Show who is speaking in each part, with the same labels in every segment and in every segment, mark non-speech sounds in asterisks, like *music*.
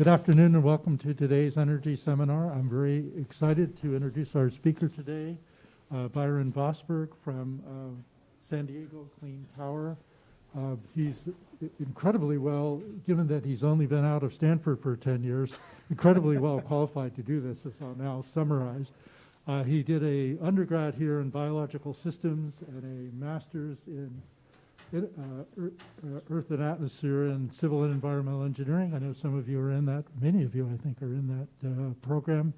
Speaker 1: Good afternoon and welcome to today's energy seminar. I'm very excited to introduce our speaker today, uh, Byron Vosburg from uh, San Diego Clean Power. Uh, he's incredibly well, given that he's only been out of Stanford for 10 years, *laughs* incredibly well *laughs* qualified to do this, as I'll now summarize. Uh, he did a undergrad here in biological systems and a master's in uh, uh, Earth and Atmosphere and Civil and Environmental Engineering. I know some of you are in that, many of you I think are in that uh, program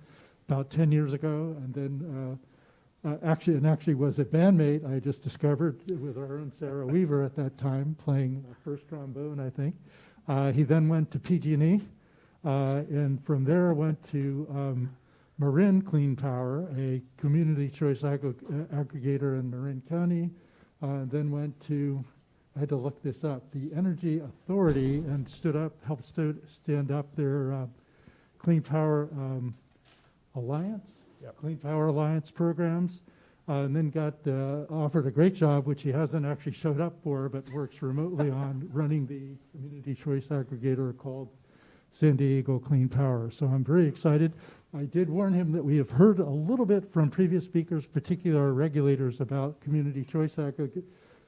Speaker 1: about 10 years ago. And then uh, uh, actually, and actually was a bandmate I just discovered with our own Sarah Weaver at that time, playing first trombone, I think. Uh, he then went to PG&E, and from there went to um, Marin Clean Power, a community choice ag aggregator in Marin County, uh, then went to I had to look this up. The Energy Authority and stood up, helped st stand up their uh, Clean Power um, Alliance, yep. Clean Power Alliance programs, uh, and then got uh, offered a great job, which he hasn't actually showed up for, but works remotely *laughs* on running the community choice aggregator called San Diego Clean Power. So I'm very excited. I did warn him that we have heard a little bit from previous speakers, particularly our regulators, about community choice aggregators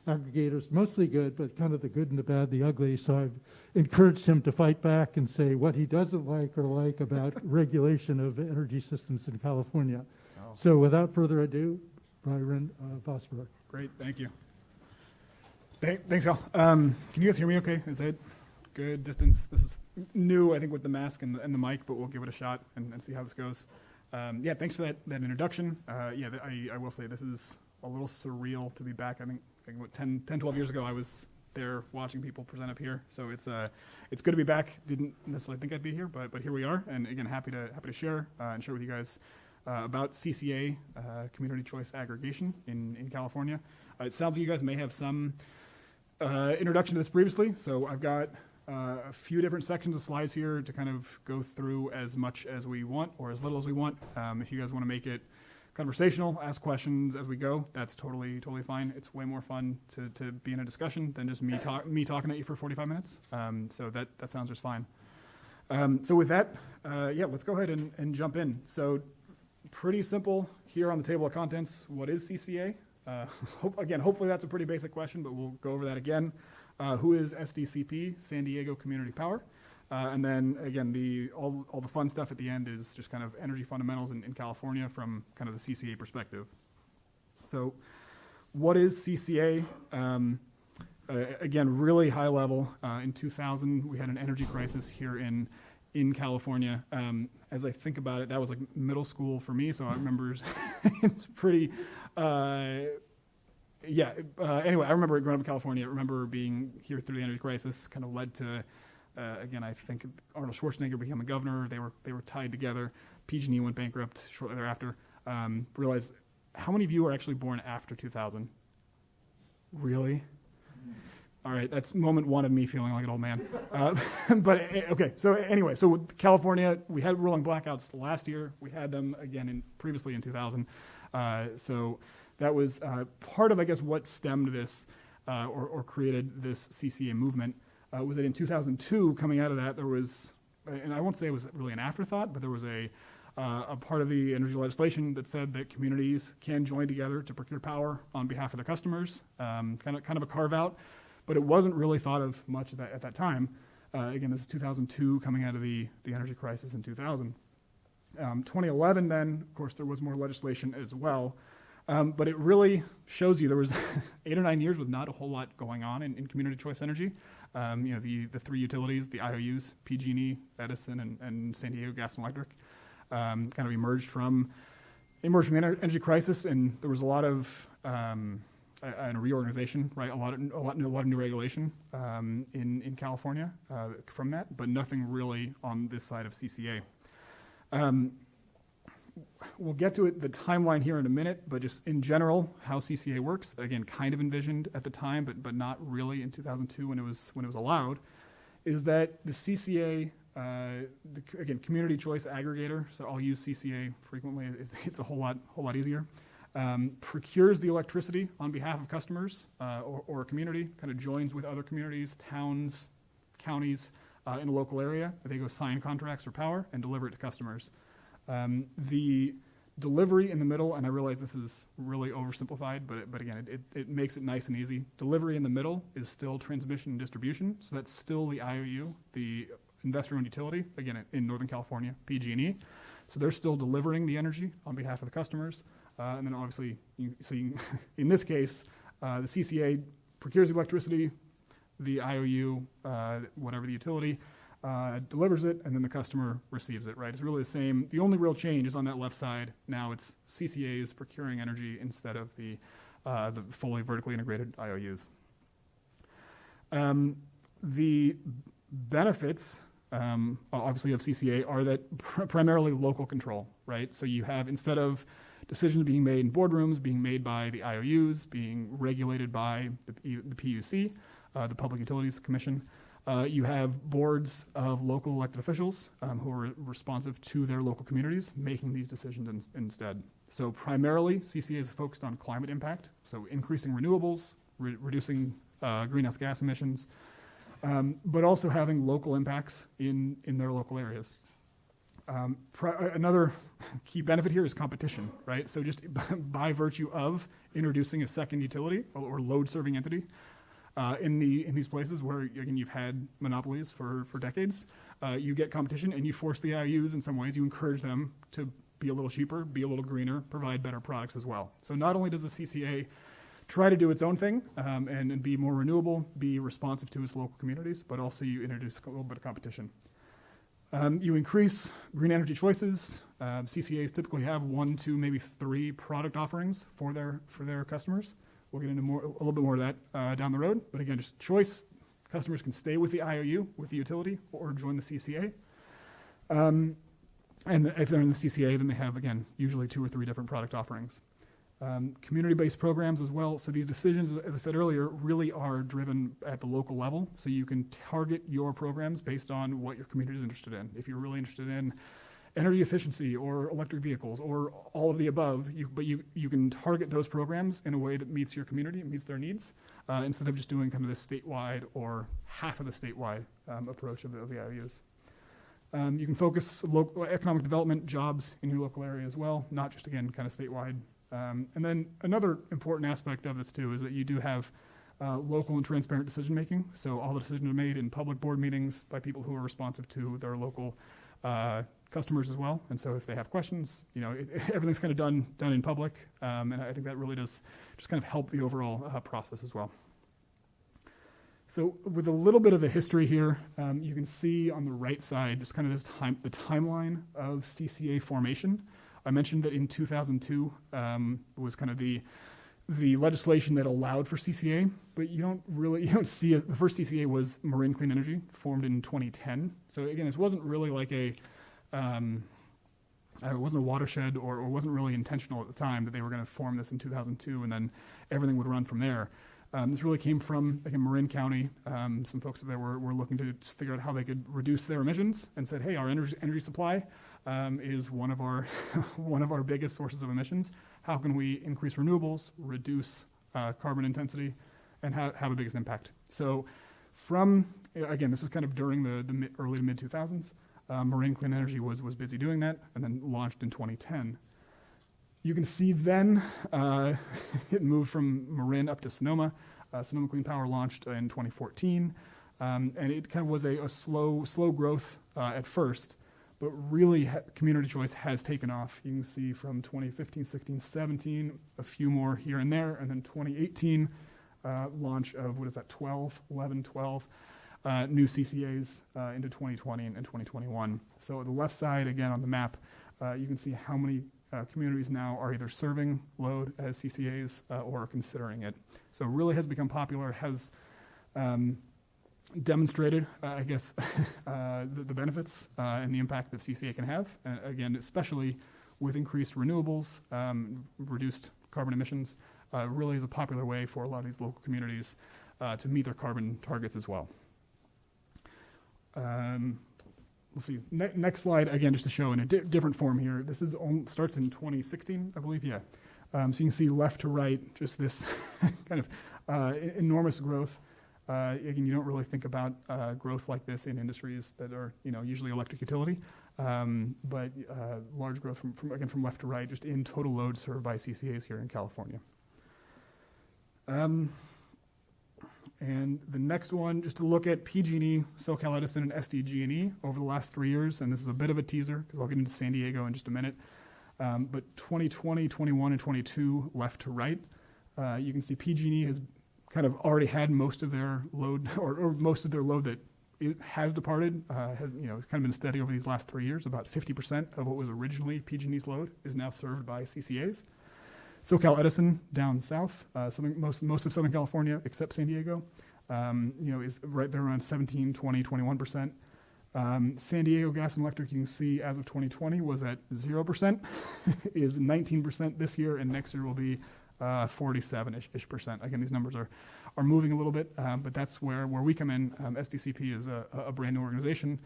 Speaker 1: aggregators, mostly good, but kind of the good and the bad, the ugly. So I've encouraged him to fight back and say what he doesn't like or like about *laughs* regulation of energy systems in California. Oh. So without further ado, Byron uh, Vosburg.
Speaker 2: Great, thank you. thanks, Al. Um, can you guys hear me okay? Is that good distance? This is new, I think, with the mask and the, and the mic, but we'll give it a shot and, and see how this goes. Um, yeah, thanks for that, that introduction. Uh, yeah, I, I will say this is a little surreal to be back. I think think what 10, 10, 12 years ago, I was there watching people present up here. So it's uh, it's good to be back. Didn't necessarily think I'd be here, but but here we are. And again, happy to happy to share uh, and share with you guys uh, about CCA, uh, Community Choice Aggregation in in California. Uh, it sounds like you guys may have some uh, introduction to this previously. So I've got a few different sections of slides here to kind of go through as much as we want or as little as we want. Um, if you guys want to make it conversational, ask questions as we go. That's totally, totally fine. It's way more fun to, to be in a discussion than just me, talk, me talking at you for 45 minutes. Um, so that, that sounds just fine. Um, so with that, uh, yeah, let's go ahead and, and jump in. So pretty simple here on the table of contents. What is CCA? Uh, *laughs* hope, again, hopefully that's a pretty basic question, but we'll go over that again. Uh, who is SDCP, San Diego Community Power? Uh, and then again, the all, all the fun stuff at the end is just kind of energy fundamentals in, in California from kind of the CCA perspective. So what is CCA? Um, uh, again, really high level. Uh, in 2000, we had an energy crisis here in in California. Um, as I think about it, that was like middle school for me, so I remember *laughs* it's pretty. Uh, yeah. Uh, anyway, I remember growing up in California. I remember being here through the energy crisis. Kind of led to uh, again, I think Arnold Schwarzenegger became a governor. They were they were tied together. PG&E went bankrupt shortly thereafter. Um, realized how many of you are actually born after 2000? Really? All right, that's moment one of me feeling like an old man. Uh, *laughs* but eh, okay, so anyway, so California, we had rolling blackouts last year. We had them again in previously in 2000. Uh, so that was uh, part of, I guess, what stemmed this uh, or, or created this CCA movement uh, was that in 2002, coming out of that, there was, and I won't say it was really an afterthought, but there was a, uh, a part of the energy legislation that said that communities can join together to procure power on behalf of their customers, um, kind, of, kind of a carve out, but it wasn't really thought of much at that, at that time. Uh, again, this is 2002, coming out of the, the energy crisis in 2000. Um, 2011, then, of course, there was more legislation as well. Um, but it really shows you there was *laughs* eight or nine years with not a whole lot going on in, in community choice energy. Um, you know, the, the three utilities, the IOUs, PG&E, Edison, and, and San Diego Gas and Electric, um, kind of emerged from emerged from the energy crisis, and there was a lot of um, a, a, reorganization, right? A lot of a lot, a lot of new regulation um, in in California uh, from that, but nothing really on this side of CCA. Um, we'll get to it, the timeline here in a minute, but just in general, how CCA works, again, kind of envisioned at the time, but, but not really in 2002 when it was, when it was allowed, is that the CCA, uh, the, again, community choice aggregator, so I'll use CCA frequently, it's, it's a whole lot, whole lot easier, um, procures the electricity on behalf of customers uh, or, or a community, kind of joins with other communities, towns, counties, uh, in a local area. They go sign contracts for power and deliver it to customers. Um, the delivery in the middle, and I realize this is really oversimplified, but, it- but again, it, it, it makes it nice and easy. Delivery in the middle is still transmission and distribution, so that's still the IOU, the investor-owned utility, again, in Northern California, PG&E. So they're still delivering the energy on behalf of the customers. Uh, and then obviously, you, so you, *laughs* in this case, uh, the CCA procures the electricity, the IOU, uh, whatever the utility, uh, delivers it, and then the customer receives it, right? It's really the same. The only real change is on that left side. Now it's CCAs procuring energy instead of the, uh, the fully vertically integrated IOUs. Um, the benefits, um, obviously, of CCA are that pr- primarily local control, right? So you have, instead of decisions being made in boardrooms, being made by the IOUs, being regulated by the, P- the PUC, uh, the Public Utilities Commission, uh, you have boards of local elected officials um, who are responsive to their local communities making these decisions in, instead. So primarily, CCA is focused on climate impact, so increasing renewables, re- reducing uh, greenhouse gas emissions, um, but also having local impacts in, in their local areas. Um, another key benefit here is competition, right? So just *laughs* by virtue of introducing a second utility or, or load-serving entity, uh, in the in these places where again you've had monopolies for for decades, uh, you get competition and you force the IOUs in some ways. You encourage them to be a little cheaper, be a little greener, provide better products as well. So not only does the CCA try to do its own thing um, and, and be more renewable, be responsive to its local communities, but also you introduce a little bit of competition. Um, you increase green energy choices. Uh, CCAs typically have one, two, maybe three product offerings for their for their customers. We'll get into more, a little bit more of that uh, down the road. But again, just choice. Customers can stay with the IOU, with the utility, or join the CCA. Um, and if they're in the CCA, then they have, again, usually two or three different product offerings. Um, community-based programs as well. So these decisions, as I said earlier, really are driven at the local level. So you can target your programs based on what your community is interested in. If you're really interested in energy efficiency or electric vehicles or all of the above, you, but you, you can target those programs in a way that meets your community, meets their needs, uh, instead of just doing kind of this statewide or half of the statewide um, approach of the, of the IOUs. Um, you can focus local economic development jobs in your local area as well, not just again kind of statewide. Um, and then another important aspect of this too is that you do have uh, local and transparent decision making. So all the decisions are made in public board meetings by people who are responsive to their local uh, customers as well. And so if they have questions, you know, it, *laughs* everything's kind of done done in public, um, and I think that really does just kind of help the overall uh, process as well. So with a little bit of the history here, um, you can see on the right side just kind of this time the timeline of CCA formation. I mentioned that in 2002 um, was kind of the the legislation that allowed for CCA, but you don't really *laughs* you don't see it. The first CCA was Marin Clean Energy, formed in 2010. So again, this wasn't really like a um, it wasn't a watershed or, or wasn't really intentional at the time that they were going to form this in 2002 and then everything would run from there. Um, this really came from again Marin County. Um, some folks there were, were looking to figure out how they could reduce their emissions and said, hey, our energy, energy supply um, is one of our *laughs* one of our biggest sources of emissions. How can we increase renewables, reduce uh, carbon intensity, and ha- have a biggest impact? So, from again, this was kind of during the, the mid, early to mid 2000s. Uh, Marin Clean Energy was was busy doing that, and then launched in 2010. You can see then uh, *laughs* it moved from Marin up to Sonoma. Uh, Sonoma Clean Power launched in 2014, um, and it kind of was a, a slow slow growth uh, at first but really community choice has taken off. You can see from 2015, 16, 17, a few more here and there, and then 2018, uh, launch of what is that, 12, 11, 12 uh, new CCAs uh, into 2020 and, and 2021. So the left side, again on the map, uh, you can see how many uh, communities now are either serving load as CCAs uh, or are considering it. So it really has become popular, has um, demonstrated, I guess, *laughs* the, the, benefits and the impact that CCA can have. And again, especially with increased renewables, um, reduced carbon emissions, uh, really is a popular way for a lot of these local communities uh, to meet their carbon targets as well. Um, let's see. Ne- next slide, again, just to show in a di- different form here. This is on, starts in 2016, I believe. Yeah. Um, so you can see left to right, just this *laughs* kind of enormous growth Uh, again, you don't really think about uh, growth like this in industries that are, you know, usually electric utility, um, but uh, large growth from, from, again, from left to right, just in total load served by CCAs here in California. Um, and the next one, just to look at PG&E, SoCal Edison, and SDG&E over the last three years, and this is a bit of a teaser because I'll get into San Diego in just a minute. Um, but 2020, 21, and 22, left to right, uh, you can see PG&E has kind of already had most of their load, *laughs* or, or most of their load that has departed, uh, has you know kind of been steady over these last three years. About 50% of what was originally PG&E's load is now served by CCAs. SoCal Edison down south, uh, most most of Southern California except San Diego, um, you know, is right there around 17, 20, 21 percent. Um, San Diego Gas and Electric, you can see as of 2020 was at zero percent, *laughs* is 19 percent this year, and next year will be uh, 47 ish percent. Again, these numbers are are moving a little bit, um, but that's where where we come in. Um, SDCP is a, a brand new organization,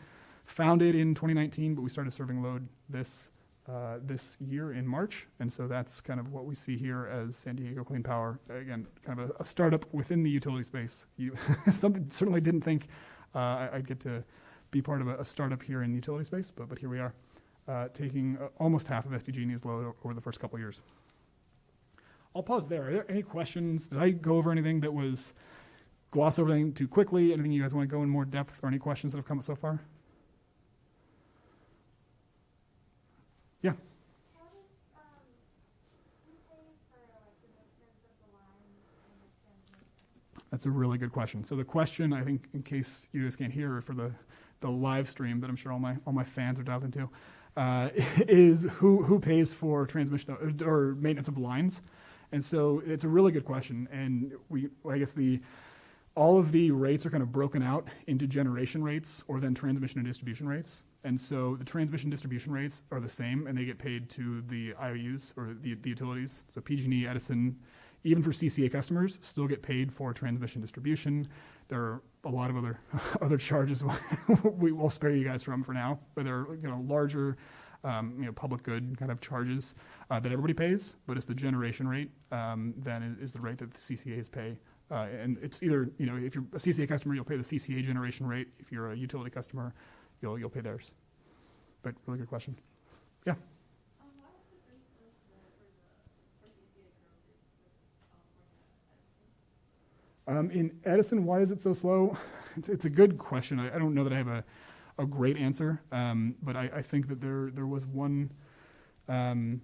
Speaker 2: founded in 2019, but we started serving load this uh, this year in March, and so that's kind of what we see here as San Diego Clean Power. Again, kind of a, a startup within the utility space. You *laughs* something certainly didn't think uh, I'd get to be part of a, a startup here in the utility space, but but here we are, uh, taking uh, almost half of SDG&E's load over the first couple years. I'll pause there. Are there any questions? Did I go over anything that was gloss over anything too quickly? Anything you guys want to go in more depth, or any questions that have come up so far?
Speaker 3: How does, um, who pays for like the maintenance of the lines and the transmission?
Speaker 2: That's a really good question. So the question, I think, in case you guys can't hear, or for the, the live stream that I'm sure all my all my fans are dialed into, uh, *laughs* is who who pays for transmission or, or maintenance of lines, and so it's a really good question. And we, I guess the all of the rates are kind of broken out into generation rates or then transmission and distribution rates. And so the transmission distribution rates are the same, and they get paid to the IOUs or the, the utilities. So PG&E, Edison, even for CCA customers, still get paid for transmission distribution. There are a lot of other *laughs* other charges *laughs* we will spare you guys from for now, but there are you know larger um, you know public good kind of charges uh, that everybody pays, but it's the generation rate um, then is, the rate that the CCAs pay. Uh, and it's either you know if you're a CCA customer, you'll pay the CCA generation rate. If you're a utility customer, you'll you'll pay theirs. But really good question. Yeah.
Speaker 3: Um, why is it been so slow for the, for CCA growth with California Edison?
Speaker 2: Um, in Edison, why is it so slow? It's, it's a good question. I, I don't know that I have a, a great answer, um, but I, I think that there there was one um,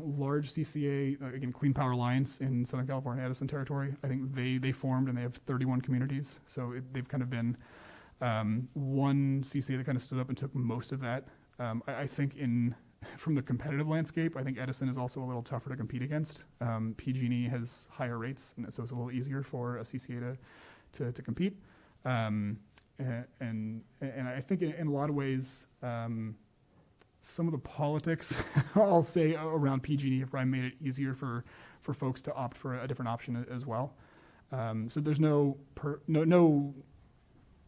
Speaker 2: large CCA uh, again Clean Power Alliance in Southern California, Edison territory. I think they they formed and they have 31 communities, so it, they've kind of been um, one CCA that kind of stood up and took most of that. Um, I, I think in *laughs* from the competitive landscape, I think Edison is also a little tougher to compete against. Um, PG&E has higher rates, and so it's a little easier for a CCA to to, to compete. Um, a- and and I think in, in a lot of ways, um, some of the politics *laughs* I'll say around PG&E have probably made it easier for for folks to opt for a different option as well. Um, so there's no per, no no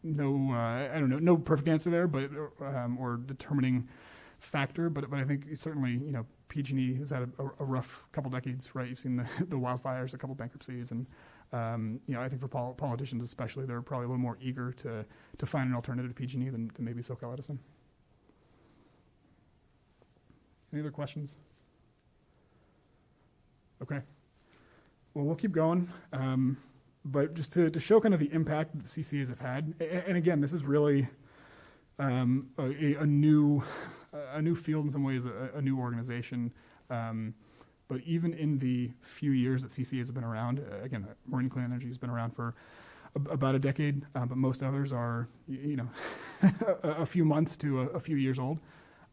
Speaker 2: no uh, I don't know no perfect answer there, but um, or determining factor. But but I think certainly you know PG&E has had a, a rough couple decades, right? You've seen the *laughs* the wildfires, a couple bankruptcies, and um, you know I think for pol- politicians especially, they're probably a little more eager to to find an alternative to PG&E than, than maybe SoCal Edison. Any other questions? Okay. Well, we'll keep going. Um, but just to, to show kind of the impact that the CCAs have had, and again, this is really um, a, a new a new field in some ways, a, a new organization. Um, but even in the few years that CCAs have been around, uh, again, Marin Clean Energy has been around for ab- about a decade, uh, but most others are, you know, *laughs* a, a few months to a, a few years old.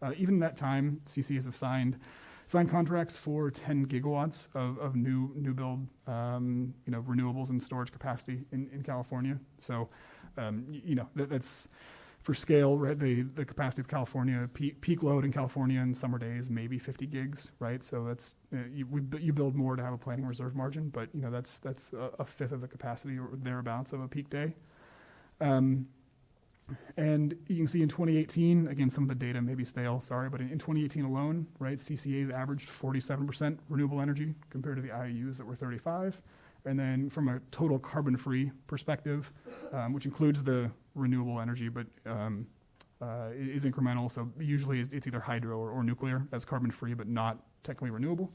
Speaker 2: Uh, even that time, CCAs have signed signed contracts for 10 gigawatts of, of new new build, um, you know, renewables and storage capacity in, in California. So, um, you know, that, that's for scale, right? The the capacity of California peak, peak load in California in summer days maybe 50 gigs, right? So that's uh, you we, you build more to have a planning reserve margin, but you know that's that's a, a fifth of the capacity or thereabouts of a peak day. Um, and you can see in 2018, again, some of the data may be stale, sorry, but in, in 2018 alone, right, CCA averaged 47% renewable energy compared to the IOUs that were 35. And then from a total carbon-free perspective, um, which includes the renewable energy, but um, uh, is incremental. So usually it's it's either hydro or, or nuclear as carbon-free, but not technically renewable.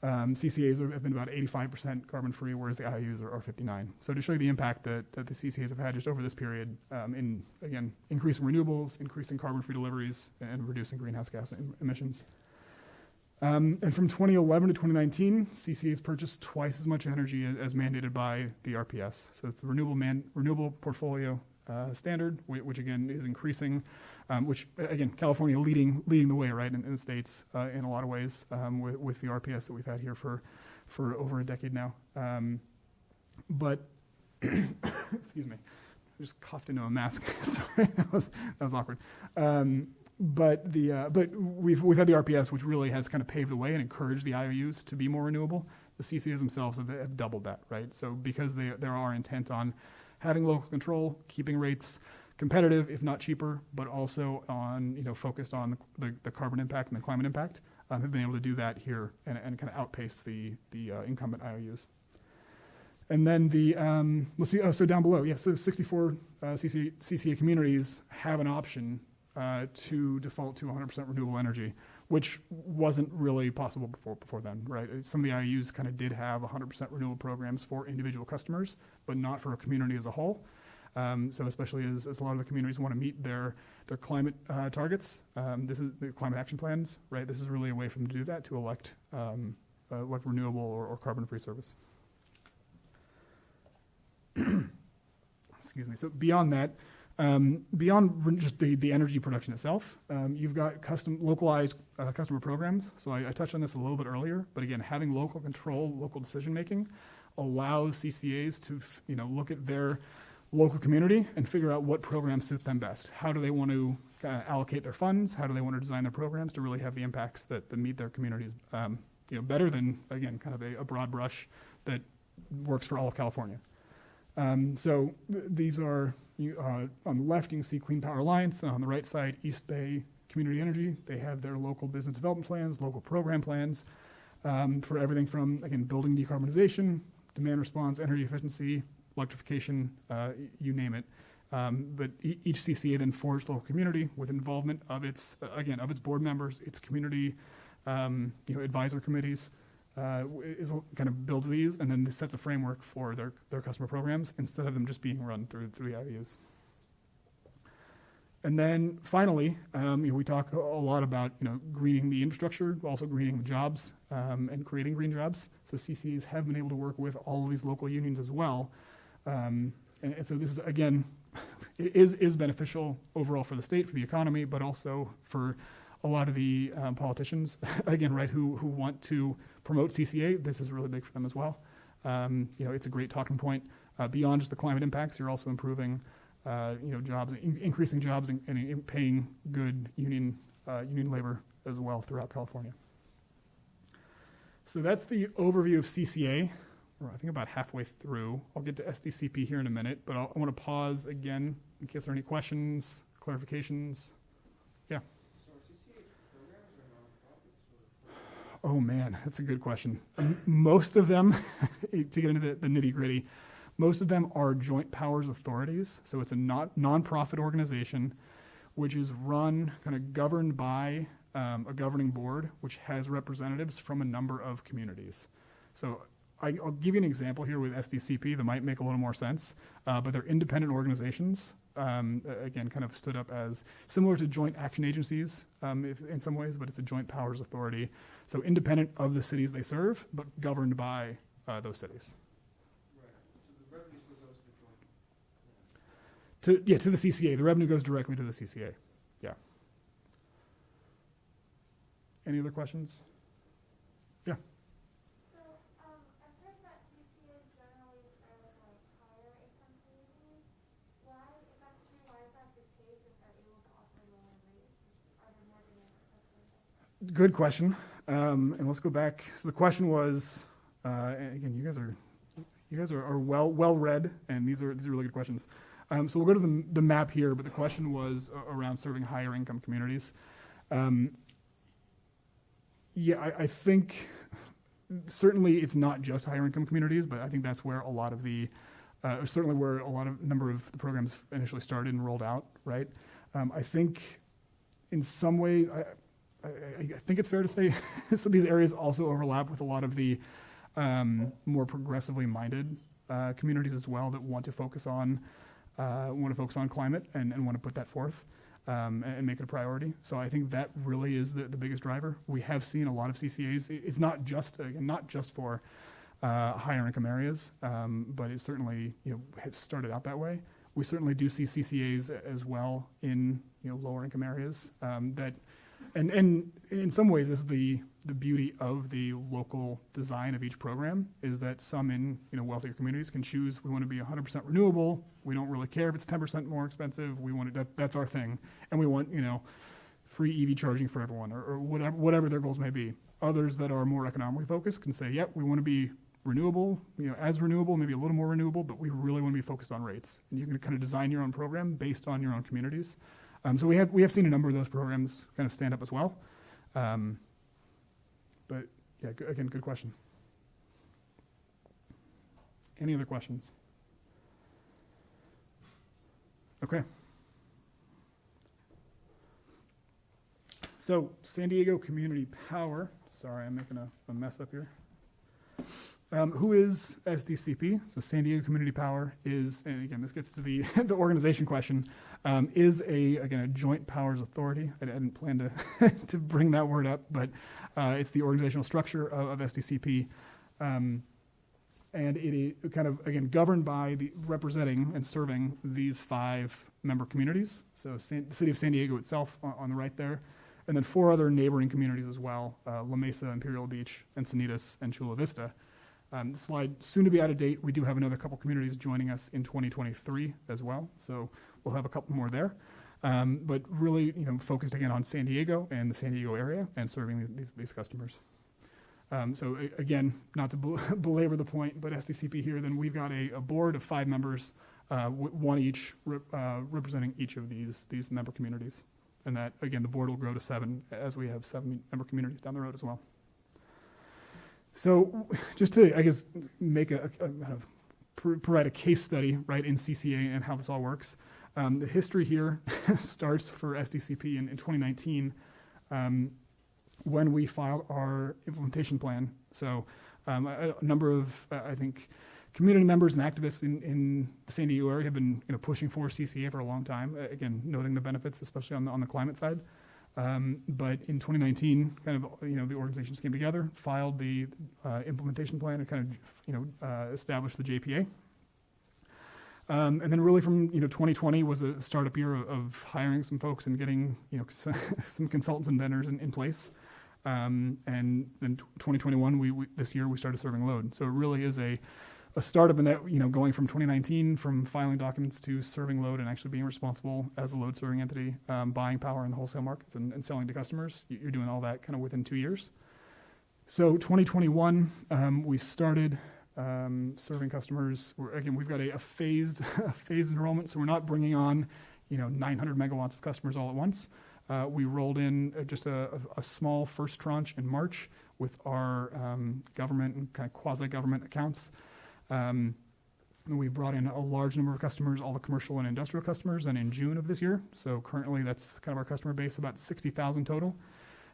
Speaker 2: Um, CCAs have been about 85% carbon-free, whereas the IOUs are, are 59. So to show you the impact that, that the CCAs have had just over this period um, in, again, increasing renewables, increasing carbon-free deliveries, and reducing greenhouse gas em- emissions. Um, and from 2011 to 2019, CCAs purchased twice as much energy as, as mandated by the RPS. So it's the renewable man, renewable portfolio uh, standard, which, which again is increasing. Um, which again, California leading leading the way, right, in, in the states uh, in a lot of ways um, with, with the RPS that we've had here for for over a decade now. Um, but *coughs* excuse me, I just coughed into a mask. *laughs* Sorry, that was that was awkward. Um, but the uh, but we've we've had the RPS, which really has kind of paved the way and encouraged the IOUs to be more renewable. The CCAs themselves have, have doubled that, right? So because they they are intent on having local control, keeping rates competitive, if not cheaper, but also on you know focused on the, the, carbon impact and the climate impact, um, have been able to do that here and, and kind of outpace the the uh, incumbent IOUs. And then the um, let's see. Oh, so down below, yeah. So 64 uh, CCA, CCA communities have an option uh, to default to 100% renewable energy, which wasn't really possible before before then, right? Some of the IOUs kind of did have 100% renewable programs for individual customers, but not for a community as a whole. Um, so especially as, as a lot of the communities want to meet their their climate uh, targets, um, this is the climate action plans, right? This is really a way for them to do that to elect um, uh, elect renewable or, or carbon-free service. *clears throat* Excuse me. So beyond that, um, beyond just the, the energy production itself, um, you've got custom localized uh, customer programs. So I, I touched on this a little bit earlier, but again, having local control, local decision making, allows CCAs to you know look at their local community and figure out what programs suit them best. How do they want to uh, allocate their funds? How do they want to design their programs to really have the impacts that, that meet their communities um, you know, better than, again, kind of a, a broad brush that works for all of California. Um, so th- these are, you, uh, on the left, you can see Clean Power Alliance, and on the right side, East Bay Community Energy. They have their local business development plans, local program plans um, for everything from, again, building decarbonization, demand response, energy efficiency, electrification, uh, you name it. Um, but each CCA then forged local community with involvement of its, uh, again, of its board members, its community, um, you know, advisor committees, uh, is kind of builds these, and then this sets a framework for their, their customer programs instead of them just being run through through the IOUs. And then finally, um, you know, we talk a a lot about you know greening the infrastructure, also greening the jobs, um, and creating green jobs. So CCs have been able to work with all of these local unions as well, um, and, and so this is again is is beneficial overall for the state, for the economy, but also for a lot of the um, politicians, *laughs* again, right, who who want to promote CCA. This is really big for them as well. Um, you know, it's a great talking point. Uh, beyond just the climate impacts, you're also improving, uh, you know, jobs, in- increasing jobs, and, and in paying good union uh, union labor as well throughout California. So that's the overview of CCA. I think about halfway through. I'll get to SDCP here in a minute, but I'll, I want to pause again in case there are any questions, clarifications. Yeah. Oh man, that's a good question. Most of them, *laughs* to get into the, the nitty gritty, most of them are joint powers authorities. So it's a not nonprofit organization, which is run kind of governed by um, a governing board, which has representatives from a number of communities. So I, I'll give you an example here with SDCP that might make a little more sense, uh, but they're independent organizations. Um, again, kind of stood up as similar to joint action agencies um, if, in some ways, but it's a joint powers authority. So independent of the cities they serve, but governed by uh, those cities. Right. So the revenue still goes to, the joint. to yeah, to the CCA. The revenue goes directly to the CCA. Yeah. Any other questions?
Speaker 3: So, um, I've heard that CCAs generally serve like higher income communities. Why, if that's true, why is that the case if they're able to offer lower rates? Are there more dynamic sectors?
Speaker 2: Good question. Um, and let's go back. So the question was, uh, again, you guys are, you guys are, are well well read, and these are these are really good questions. Um, so we'll go to the, the map here, but the question was around serving higher income communities. Um, yeah, I, I think certainly it's not just higher income communities, but I think that's where a lot of the, uh, certainly where a lot of number of the programs initially started and rolled out, right? Um, I think in some way, I, I, I think it's fair to say *laughs* of these areas also overlap with a lot of the um, more progressively minded uh, communities as well that want to focus on uh, want to focus on climate and, and want to put that forth um, and, and make it a priority. So I think that really is the, the biggest driver. We have seen a lot of CCAs. It's not just not just for uh, higher income areas, um, but it certainly you know has started out that way. We certainly do see CCAs as well in you know lower income areas um, that, and and in some ways this is the the beauty of the local design of each program is that some in you know wealthier communities can choose we want to be 100% renewable. We don't really care if it's 10% more expensive. We want it, that that's our thing, and we want you know free EV charging for everyone or, or whatever whatever their goals may be. Others that are more economically focused can say, yep, we want to be renewable, you know, as renewable, maybe a little more renewable, but we really want to be focused on rates. And you can kind of design your own program based on your own communities. Um, so we have we have seen a number of those programs kind of stand up as well. Um, but yeah, again, good question. Any other questions? Okay. So San Diego Community Power. Sorry, I'm making a, a mess up here. Um, who is SDCP? So San Diego Community Power is, and again, this gets to the *laughs* the organization question. Um, is a again a joint powers authority. I didn't plan to *laughs* to bring that word up, but uh, it's the organizational structure of, of SDCP, um, and it is kind of again governed by the representing and serving these five member communities. So San, the city of San Diego itself on, on the right there, and then four other neighboring communities as well: uh, La Mesa, Imperial Beach, Encinitas, and Chula Vista. Um, slide soon to be out of date. We do have another couple communities joining us in 2023 as well, so we'll have a couple more there. Um, but really, you know, focused again on San Diego and the San Diego area and serving these, these, customers. Um, so again, not to bel- *laughs* belabor the point, but SDCP here, then we've got a, a board of five members, uh, one each, uh, representing each of these these member communities. And that again, the board will grow to seven as we have seven member communities down the road as well. So just to, I guess, make a, a of provide a case study, right, in CCA and how this all works. Um, the history here *laughs* starts for SDCP in, in 2019 um, when we filed our implementation plan. So um, a, a number of, uh, I think, community members and activists in, in the San Diego area have been you know, pushing for CCA for a long time. Uh, again, noting the benefits, especially on the, on the climate side. Um, but in 2019, kind of, you know, the organizations came together, filed the uh, implementation plan, and kind of, you know, uh, established the JPA. Um, and then really from, you know, 2020 was a startup year of, of hiring some folks and getting, you know, *laughs* some consultants and vendors in, in place. Um, and then t- 2021, we, we, this year we started serving load. So it really is a, a startup in that, you know, going from 2019 from filing documents to serving load and actually being responsible as a load serving entity, um, buying power in the wholesale markets and, and selling to customers. You- You're doing all that kind of within two years. So 2021, um, we started um, serving customers. We're, again, we've got a, a phased *laughs* a phased enrollment, so we're not bringing on, you know, 900 megawatts of customers all at once. Uh, we rolled in uh, just a, a, a small first tranche in March with our um, government and kind of quasi-government accounts. Um, we brought in a large number of customers, all the commercial and industrial customers, and in June of this year. So currently, that's kind of our customer base, about 60,000 total.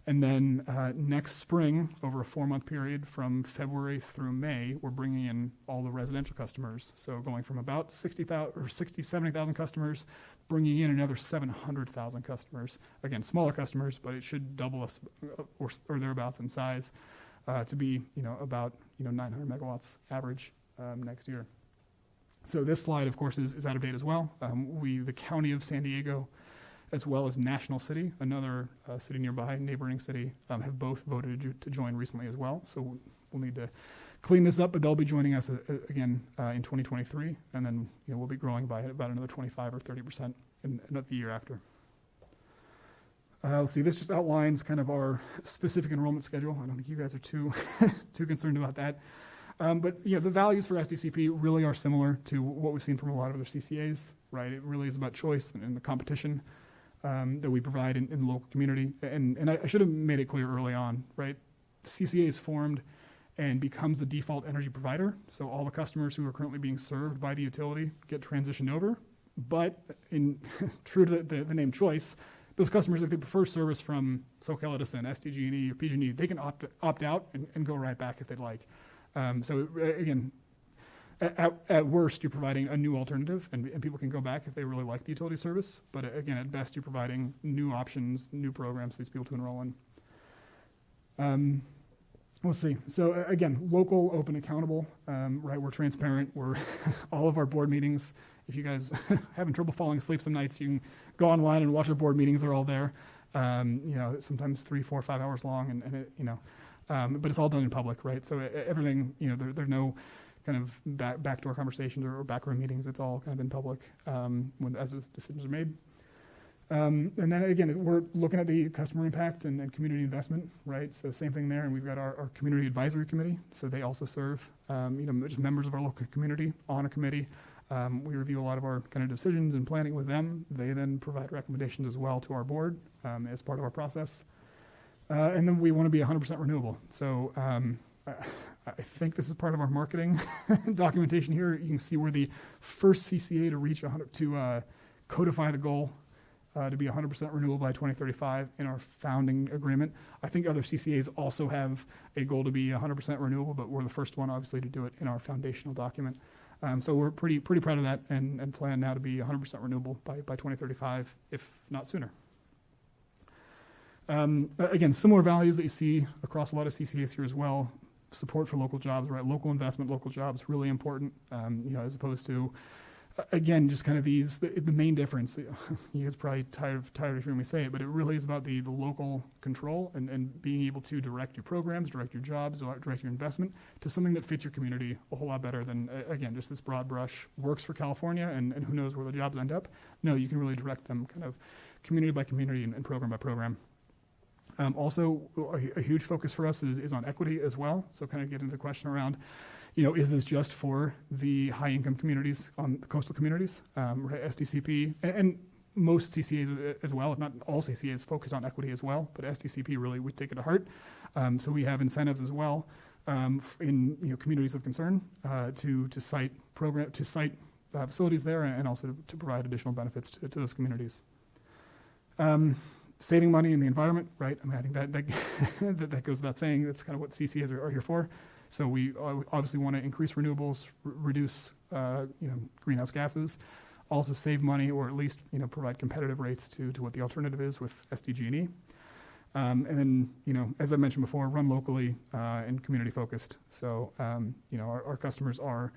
Speaker 2: And then uh, next spring, over a four-month period from February through May, we're bringing in all the residential customers. So going from about 60,000 or 60, 70,000 customers, bringing in another 700,000 customers. Again, smaller customers, but it should double us uh, or, or thereabouts in size uh, to be, you know, about you know 900 megawatts average um, next year. So this slide, of course, is, is out of date as well. Um, we, the county of San Diego, as well as National City, another uh, city nearby, neighboring city, um, have both voted to, join recently as well. So we'll, we'll need to clean this up, but they'll be joining us uh, uh, again uh, in 2023, and then you know we'll be growing by about another 25 or 30 percent in, in the year after. Uh, let's see. This just outlines kind of our specific enrollment schedule. I don't think you guys are too *laughs* too concerned about that. Um, but you know, the values for SDCP really are similar to what we've seen from a lot of other CCAs, right? It really is about choice and, and the competition um, that we provide in, in the local community. And, and I, I should have made it clear early on, right? CCA is formed and becomes the default energy provider. So all the customers who are currently being served by the utility get transitioned over. But in *laughs* true to the, the, the name choice, those customers, if they prefer service from SoCal Edison, SDG&E, or PG&E, they can opt, opt out and, and go right back if they'd like. Um, so uh, again, at, at, worst, you're providing a new alternative, and, and people can go back if they really like the utility service. But uh, again, at best, you're providing new options, new programs for these people to enroll in. Um, let's see. So uh, again, local, open, accountable. Um, right, we're transparent. We're *laughs* all of our board meetings. If you guys *laughs* having trouble falling asleep some nights, you can go online and watch our board meetings. They're all there. Um, you know, sometimes three, four, five hours long, and, and it, you know, um, but it's all done in public, right? So everything, you know, there, there are no kind of back, backdoor conversations or, or backroom meetings. It's all kind of in public um, when as those decisions are made. Um, and then again, we're looking at the customer impact and, and community investment, right? So same thing there. And we've got our, our community advisory committee. So they also serve, um, you know, just members of our local community on a committee. Um, we review a lot of our kind of decisions and planning with them. They then provide recommendations as well to our board um, as part of our process. Uh, and then we want to be 100% renewable. So um, I, think this is part of our marketing *laughs* documentation here. You can see we're the first CCA to reach 100 to uh, codify the goal uh, to be 100% renewable by 2035 in our founding agreement. I think other CCAs also have a goal to be 100% renewable, but we're the first one, obviously, to do it in our foundational document. Um, so we're pretty pretty proud of that, and, and plan now to be 100% renewable by, by 2035, if not sooner. Um, again, similar values that you see across a lot of CCAs here as well. Support for local jobs, right? Local investment, local jobs, really important. Um, you know, as opposed to, again, just kind of these. The, the main difference, *laughs* you guys probably tired of, tired of hearing me say it, but it really is about the the local control and, and being able to direct your programs, direct your jobs, direct your investment to something that fits your community a whole lot better than again just this broad brush works for California and, and who knows where the jobs end up. No, you can really direct them kind of community by community and, and program by program. Um, also, a, a huge focus for us is, is on equity as well. So, kind of get into the question around, you know, is this just for the high income communities on the coastal communities, um, SDCP, and, and most CCAs as well, if not all CCAs, focus on equity as well. But SDCP really we take it to heart. Um, so we have incentives as well um, in you know communities of concern uh, to to site program to site uh, facilities there and also to, to provide additional benefits to, to those communities. Um, saving money in the environment, right? I mean, I think that that, *laughs* that, goes without saying. That's kind of what CCAs are, are here for. So we uh, obviously want to increase renewables, reduce uh, you know greenhouse gases, also save money or at least you know provide competitive rates to, to what the alternative is with SDG&E. Um, and then you know as I mentioned before, run locally uh, and community focused. So um, you know our, our customers are.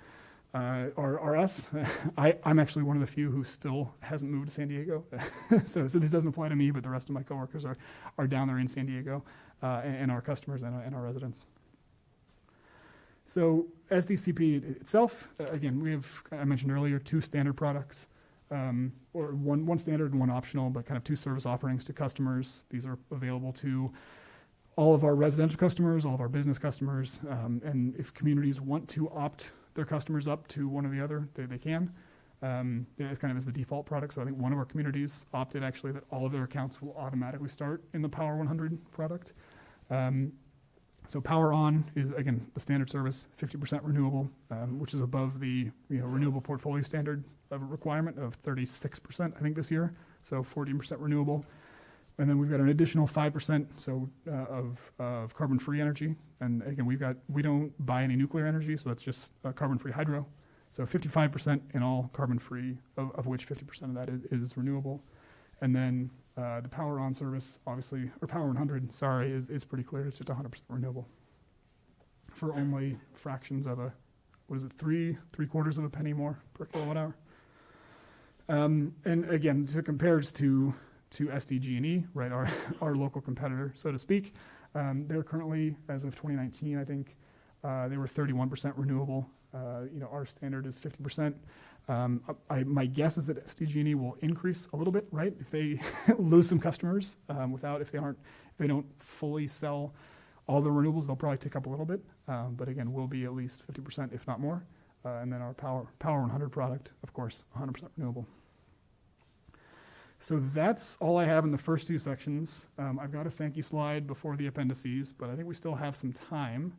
Speaker 2: Uh, are us. *laughs* I, I'm actually one of the few who still hasn't moved to San Diego. *laughs* so, so this doesn't apply to me, but the rest of my coworkers are, are down there in San Diego, uh, and, and our customers and, and our residents. So SDCP itself, uh, again, we have, I mentioned earlier, two standard products, um, or one, one standard and one optional, but kind of two service offerings to customers. These are available to all of our residential customers, all of our business customers, um, and if communities want to opt their customers up to one or the other, they, they can. Um, it kind of is the default product. So I think one of our communities opted actually that all of their accounts will automatically start in the Power 100 product. Um, so Power On is again the standard service, 50% renewable, um, which is above the you know renewable portfolio standard of requirement of 36%, I think this year. So 14% renewable, and then we've got an additional 5% so uh, of of carbon-free energy. And again, we've got we don't buy any nuclear energy, so that's just uh, carbon-free hydro. So 55% in all carbon-free, of, of which 50% of that is, is renewable. And then uh, the Power On service, obviously, or Power 100, sorry, is, is pretty clear. It's just 100% renewable for only fractions of a, what is it, three, three quarters of a penny more per kilowatt hour. Um, and again, to compares to to SDG&E, right, our *laughs* our local competitor, so to speak. Um, they're currently, as of 2019, I think, uh, they were 31% renewable. Uh, you know, our standard is 50%. Um, I, my guess is that SDG&E will increase a little bit, right? If they *laughs* lose some customers um, without, if they aren't, if they don't fully sell all the renewables, they'll probably tick up a little bit. Um, but again, we'll be at least 50%, if not more. Uh, and then our Power Power 100 product, of course, 100% renewable. So that's all I have in the first two sections. Um, I've got a thank you slide before the appendices, but I think we still have some time.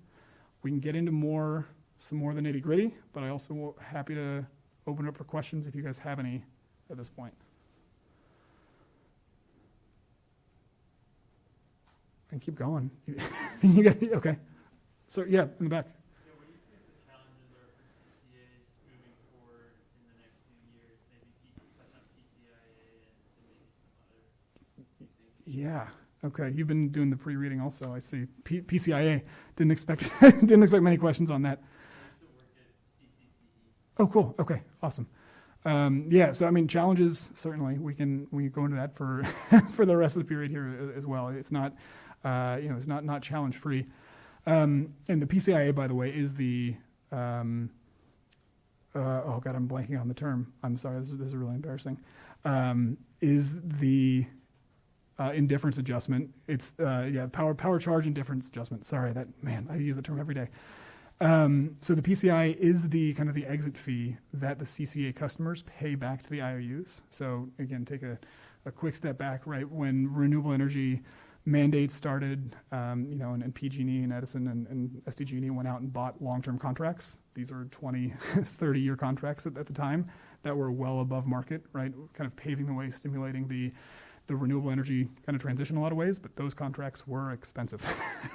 Speaker 2: we can get into more, some more of the nitty gritty, but I also happy to open it up for questions if you guys have any at this point. And keep going. *laughs* Okay. So, yeah, in the back.
Speaker 4: Yeah, what do you think the challenges are for CCAs moving forward in the next few years? Maybe P- touch on PCIA and and maybe some other.
Speaker 2: Yeah. Okay. You've been doing the pre-reading also. I see. P- PCIA. Didn't expect *laughs* didn't expect many questions on that. Oh, cool. Okay. Awesome. Um, yeah. So I mean, challenges certainly we can we can go into that for *laughs* for the rest of the period here as well. It's not uh, you know it's not not challenge free. Um, and the PCIA, by the way, is the um, uh, oh god, I'm blanking on the term. I'm sorry. This is, this is really embarrassing. Um, is the uh, indifference adjustment. It's uh, yeah, power power charge indifference adjustment. Sorry, that man, I use the term every day. Um, so the PCI is the kind of the exit fee that the CCA customers pay back to the IOUs. So again, take a, a quick step back. Right when renewable energy mandates started, um, you know, and, and PG&E and Edison and, and SDG&E went out and bought long-term contracts. These are 20, *laughs* 30-year contracts at, at the time that were well above market. Right, kind of paving the way, stimulating the the renewable energy kind of transition in a lot of ways, but those contracts were expensive.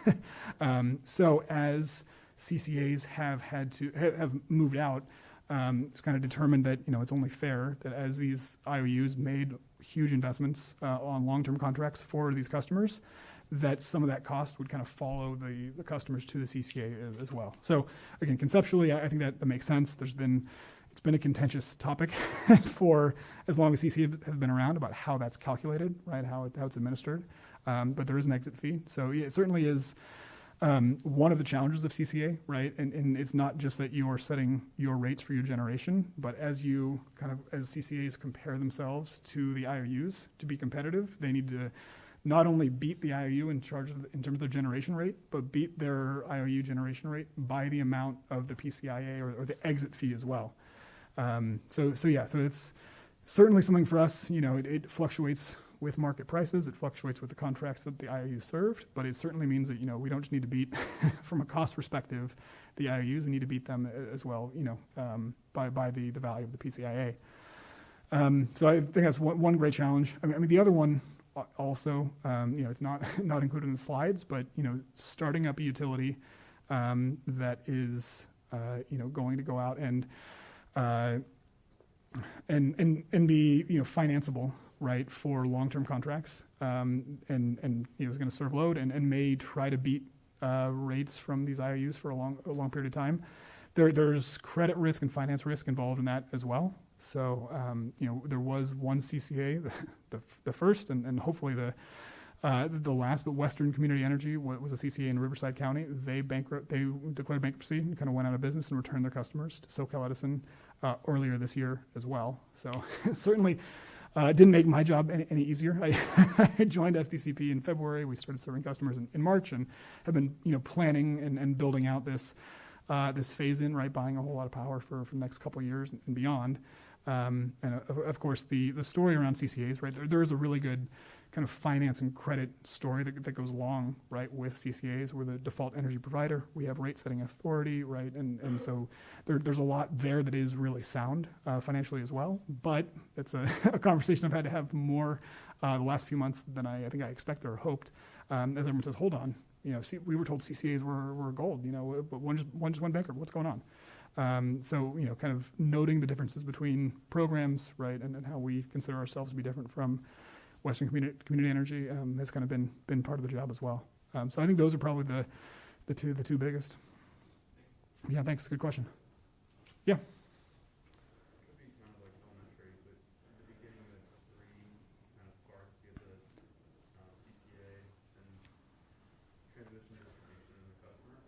Speaker 2: *laughs* um, so as CCAs have had to have moved out, um, it's kind of determined that you know it's only fair that as these IOUs made huge investments uh, on long-term contracts for these customers, that some of that cost would kind of follow the, the customers to the CCA as, as well. So again, conceptually, I, I think that, that makes sense. There's been it's been a contentious topic *laughs* for as long as CCA has been around about how that's calculated, right? How, it, how it's administered. Um, but there is an exit fee. So it certainly is um, one of the challenges of CCA, right? And, and it's not just that you are setting your rates for your generation, but as you kind of, as CCAs compare themselves to the IOUs to be competitive, they need to not only beat the IOU in charge of, in terms of their generation rate, but beat their IOU generation rate by the amount of the PCIA or, or the exit fee as well. Um, so, so yeah, so it's certainly something for us. You know, it, it fluctuates with market prices. It fluctuates with the contracts that the IOU served, but it certainly means that you know we don't just need to beat *laughs* from a cost perspective the IOUs. We need to beat them as well. You know, um, by by the the value of the PCIA. Um, so I think that's one, one great challenge. I mean, I mean the other one also, um, you know, it's not *laughs* not included in the slides, but you know, starting up a utility um, that is uh, you know going to go out and uh, and and and be you know financeable right for long-term contracts um, and and you know going to serve load and, and may try to beat uh, rates from these IOUs for a long a long period of time. There there's credit risk and finance risk involved in that as well. So um, you know there was one CCA the *laughs* the, the first and, and hopefully the uh, the last, but Western Community Energy wa- was a CCA in Riverside County. They bankrupt, they declared bankruptcy and kind of went out of business and returned their customers to SoCal Edison uh, earlier this year as well. So *laughs* certainly uh, didn't make my job any, any easier. I, *laughs* I joined SDCP in February. We started serving customers in, in March and have been you know planning and, and building out this uh, this phase in right, buying a whole lot of power for, for the next couple years and beyond. Um, and of, of course, the the story around CCAs, right? There, there is a really good kind of finance and credit story that, that goes along right with CCAs. We're the default energy provider. We have rate setting authority, right? And and so there, there's a lot there that is really sound uh, financially as well. But it's a, *laughs* a conversation I've had to have more uh, the last few months than I, I think I expected or hoped. Um, as everyone says, hold on, you know, see, we were told CCAs were, were gold, you know, but one just one just went bankrupt. What's going on? Um, so you know, kind of noting the differences between programs, right, and, and how we consider ourselves to be different from Western Community, Community Energy um, has kind of been been part of the job as well. Um, so I think those are probably the the two the two biggest. Yeah, thanks. Good question.
Speaker 5: Could be kind of like elementary, but at the beginning, the three kind of parts, you get the uh, CCA and transmission distribution and the customer.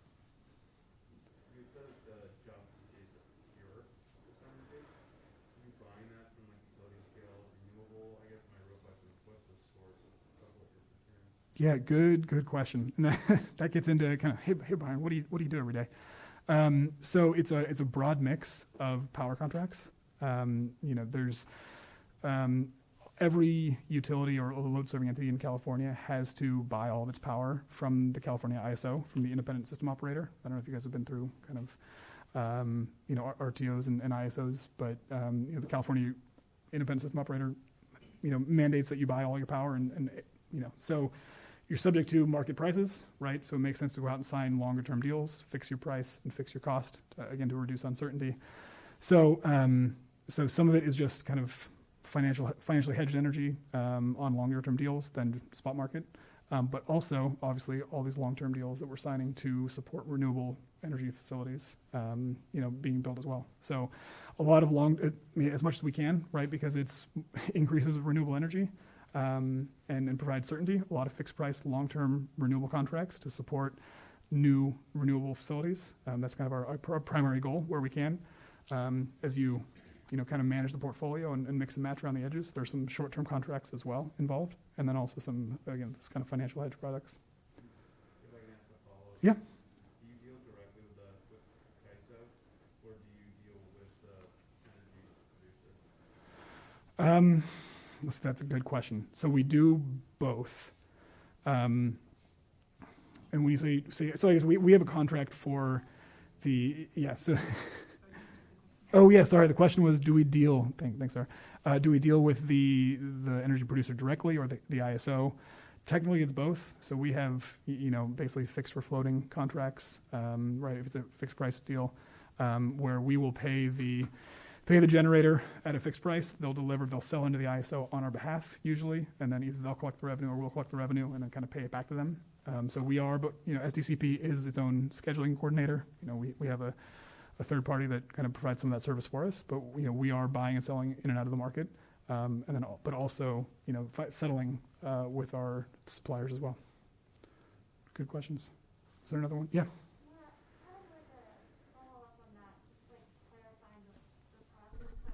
Speaker 5: You had said that the job of CCA is to procure the center page. Are you buying that from like utility scale renewable? I guess my real question is, what's the source of, of what you're procuring?
Speaker 2: Yeah, good good question. *laughs* That, gets into kind of hey hey Brian, what do you what do you do every day? Um, so it's a it's a broad mix of power contracts. Um, you know, there's um, every utility or load serving entity in California has to buy all of its power from the California ISO, from the independent system operator. I don't know if you guys have been through kind of, um, you know, RTOs and, and ISOs, but, um, you know, the California independent system operator, you know, mandates that you buy all your power and, and, you know, so you're subject to market prices, right? So it makes sense to go out and sign longer term deals, fix your price and fix your cost, uh, again, to reduce uncertainty. So, um, so some of it is just kind of financial, financially hedged energy um, on longer term deals than spot market. Um, but also, obviously, all these long term deals that we're signing to support renewable energy facilities, um, you know, being built as well. So, a lot of long, as much as we can, right? Because it's *laughs* increases renewable energy um, and, and provides certainty. A lot of fixed price, long term renewable contracts to support new renewable facilities. Um, that's kind of our, our primary goal where we can. Um, as you you know, kind of manage the portfolio and, and mix and match around the edges. There's some short-term contracts as well involved, and then also some, again, this kind of financial hedge products.
Speaker 5: If I can ask a follow-up.
Speaker 2: Yeah.
Speaker 5: Do you deal directly with the, with or do you deal with the energy?
Speaker 2: Um, that's, that's a good question. So we do both. Um, and when you say, say, so I guess we, we have a contract for the, yeah, so. *laughs* oh, yeah, sorry. The question was, do we deal, thank, thanks, sir. Uh, do we deal with the, the energy producer directly or the, the ISO? Technically, it's both. So we have, you know, basically fixed for floating contracts, um, right? If it's a fixed price deal, um, where we will pay the, pay the generator at a fixed price. They'll deliver, they'll sell into the ISO on our behalf usually, and then either they'll collect the revenue or we'll collect the revenue and then kind of pay it back to them. Um, so we are, but you know, SDCP is its own scheduling coordinator. You know, we, we have a, a third party that kind of provides some of that service for us, but you know, we are buying and selling in and out of the market, um, and then but also you know settling uh, with our suppliers as well. Good questions. Is there another one? Yeah.
Speaker 3: Yeah, kind of like a follow-up on that, just like clarifying the, the process, so,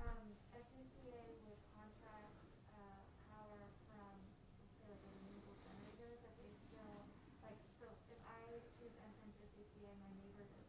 Speaker 3: um, SCCA would contract, uh, power from, let's say, like a renewable generator, but they still, like, so if I choose to enter into SCCA and my neighbor does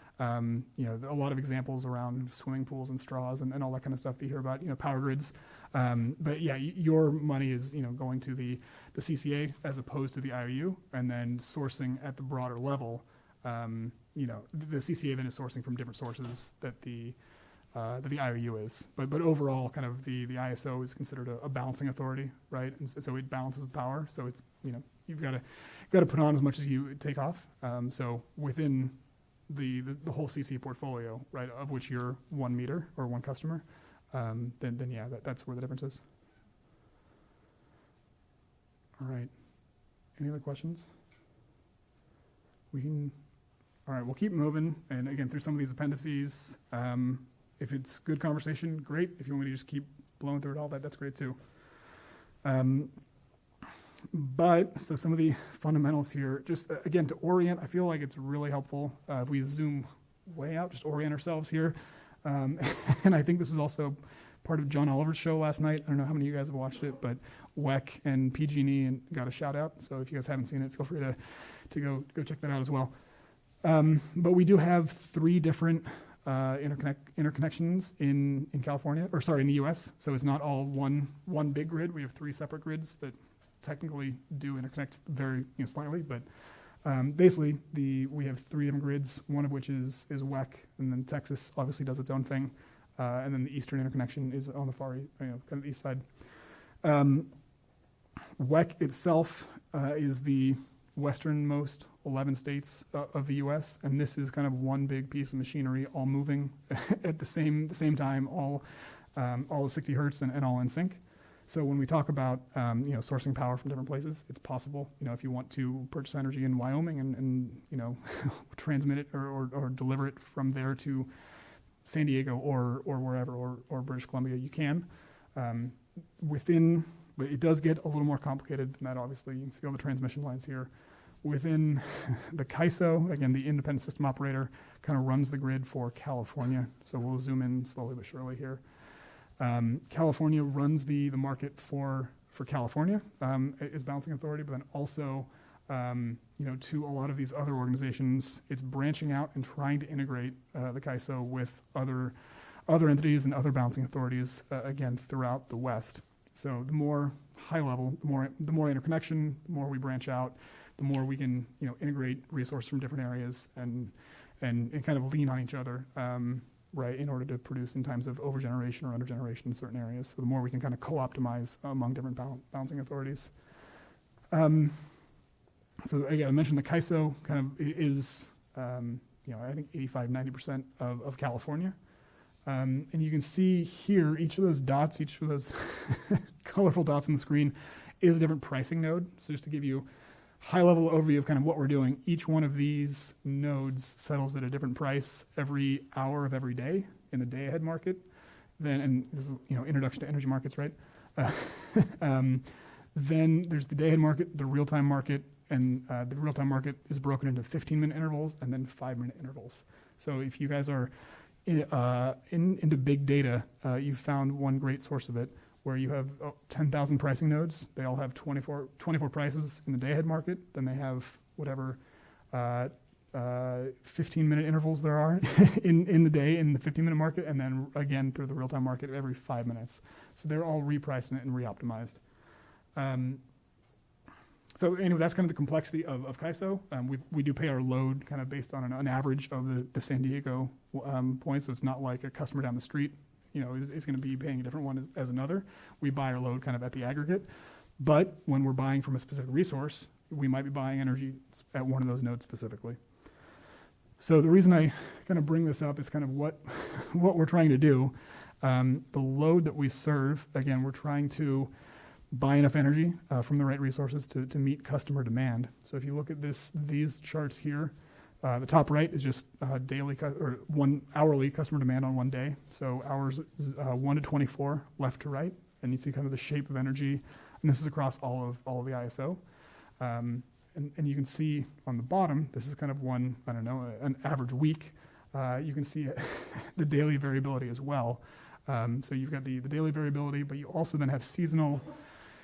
Speaker 2: Um, you know, a lot of examples around swimming pools and straws and, and all that kind of stuff that you hear about. You know, power grids. Um, but yeah, your money is you know going to the the CCA as opposed to the IOU, and then sourcing at the broader level. Um, you know, the CCA then is sourcing from different sources that the uh, that the IOU is. But but overall, kind of the the ISO is considered a, a balancing authority, right? And so, so it balances the power. So it's you know you've got to got to put on as much as you take off. Um, so within the, the the whole CC portfolio, right, of which you're one meter or one customer, um, then then yeah, that, that's where the difference is. All right. Any other questions? We can. All right, we'll keep moving, and again through some of these appendices. Um, if it's good conversation, great. If you want me to just keep blowing through it all, that that's great too. Um, but so some of the fundamentals here, just uh, again to orient, I feel like it's really helpful uh, if we zoom way out, just orient ourselves here. Um, *laughs* and I think this is also part of John Oliver's show last night. I don't know how many of you guys have watched it, but WECC and PG&E and got a shout out. So if you guys haven't seen it, feel free to to go go check that out as well. Um, but we do have three different uh, interconnect interconnections in in California, or sorry, in the U.S. So it's not all one one big grid. We have three separate grids that technically do interconnect very you know, slightly, but um, basically the we have three different grids. One of which is is WECC, and then Texas obviously does its own thing, uh, and then the eastern interconnection is on the far e- you know kind of the east side. Um, WECC itself uh, is the westernmost 11 states uh, of the U.S., and this is kind of one big piece of machinery, all moving *laughs* at the same the same time, all um, all 60 hertz and, and all in sync. So when we talk about um, you know sourcing power from different places, it's possible. You know, if you want to purchase energy in Wyoming and, and you know *laughs* transmit it or, or, or deliver it from there to San Diego or or wherever or, or British Columbia, you can. Um, within, but it does get a little more complicated than that. Obviously, you can see all the transmission lines here within *laughs* the CAISO, again, the independent system operator kind of runs the grid for California. So we'll zoom in slowly but surely here. Um, California runs the, the market for, for California um, is balancing authority, but then also, um, you know, to a lot of these other organizations, it's branching out and trying to integrate uh, the CAISO with other, other entities and other balancing authorities, uh, again, throughout the West. So the more high level, the more, the more interconnection, the more we branch out, the more we can, you know, integrate resources from different areas and, and, and kind of lean on each other, um, right, in order to produce in times of overgeneration or undergeneration in certain areas. So the more we can kind of co-optimize among different bal- balancing authorities. Um, so again, I mentioned the CAISO kind of is, um, you know, I think 85, 90% of, of California. Um, and you can see here, each of those dots, each of those *laughs* colorful dots on the screen is a different pricing node. So just to give you high level overview of kind of what we're doing, each one of these nodes settles at a different price every hour of every day in the day ahead market. Then, and this is, you know, introduction to energy markets, right? Uh, *laughs* um, then there's the day ahead market, the real time market, and uh, the real time market is broken into 15 minute intervals and then five minute intervals. So if you guys are in, uh, in, into big data, uh, you've found one great source of it where you have oh, 10,000 pricing nodes. They all have 24, 24 prices in the day ahead market. Then they have whatever uh, uh, 15 minute intervals there are *laughs* in, in the day in the 15 minute market, and then again through the real time market every five minutes. So they're all repricing it and re optimized. Um, so anyway, that's kind of the complexity of, of CAISO. Um, we, we do pay our load kind of based on an, an average of the, the San Diego um, points. So it's not like a customer down the street, you know, is, is going to be paying a different one as, as another. We buy our load kind of at the aggregate. But when we're buying from a specific resource, we might be buying energy at one of those nodes specifically. So the reason I kind of bring this up is kind of what, *laughs* what we're trying to do. Um, the load that we serve, again, we're trying to buy enough energy uh, from the right resources to, to meet customer demand. So if you look at this, these charts here, uh, the top right is just uh, daily or one hourly customer demand on one day. So hours uh, one to 24, left to right, and you see kind of the shape of energy. And this is across all of all of the ISO. Um, and, and you can see on the bottom, this is kind of one, I don't know, an average week. Uh, you can see *laughs* the daily variability as well. Um, so you've got the, the daily variability, but you also then have seasonal